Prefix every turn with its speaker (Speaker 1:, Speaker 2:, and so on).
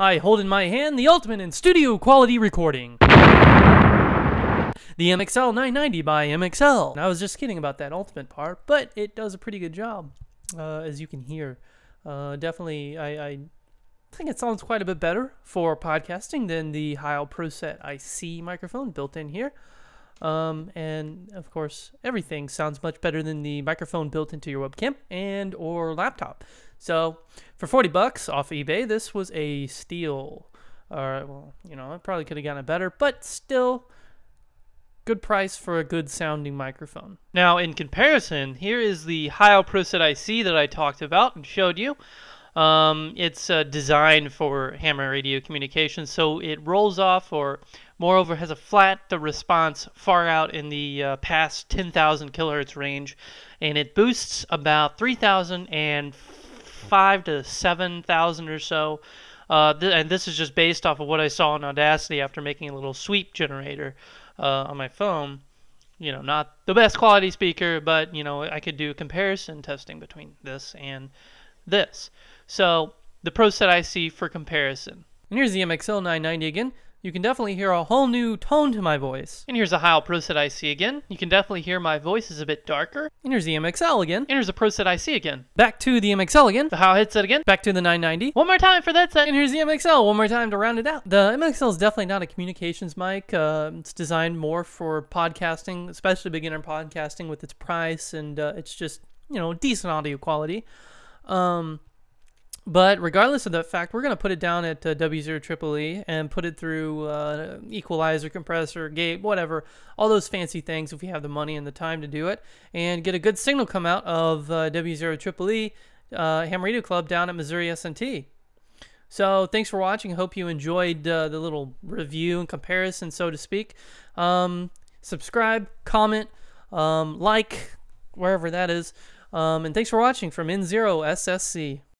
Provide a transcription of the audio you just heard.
Speaker 1: I hold in my hand the ultimate in studio quality recording. The MXL 990 by MXL. I was just kidding about that ultimate part, but it does a pretty good job, uh, as you can hear. Uh, definitely, I, I think it sounds quite a bit better for podcasting than the Heil ProSet IC microphone built in here. Um, and of course, everything sounds much better than the microphone built into your webcam and or laptop. So for 40 bucks off eBay, this was a steal. Or, well, you know, I probably could have gotten it better, but still good price for a good sounding microphone. Now, in comparison, here is the Heil ProSet IC that I talked about and showed you. Um, it's uh, designed for ham radio communications, so it rolls off or moreover has a flat the response far out in the uh, past 10,000 kilohertz range, and it boosts about 3,005 to 7,000 or so. Uh, th and this is just based off of what I saw in Audacity after making a little sweep generator uh, on my phone. You know, not the best quality speaker, but you know, I could do comparison testing between this and this. So the ProSet IC for comparison. And here's the MXL 990 again. You can definitely hear a whole new tone to my voice. And here's a Heil ProSet IC again. You can definitely hear my voice is a bit darker. And here's the MXL again. And here's the ProSet IC again. Back to the MXL again. The Heil headset again. Back to the 990. One more time for that set. And here's the MXL. One more time to round it out. The MXL is definitely not a communications mic. Uh, it's designed more for podcasting, especially beginner podcasting with its price and uh, it's just, you know, decent audio quality. Um, but regardless of that fact, we're going to put it down at uh, W0 triple E and put it through uh, equalizer, compressor, gate, whatever, all those fancy things if we have the money and the time to do it, and get a good signal come out of uh, W0 triple E uh, Ham Radio Club down at Missouri S&T. So thanks for watching. Hope you enjoyed uh, the little review and comparison, so to speak. Um, subscribe, comment, um, like, wherever that is. Um, and thanks for watching from N0 SSC.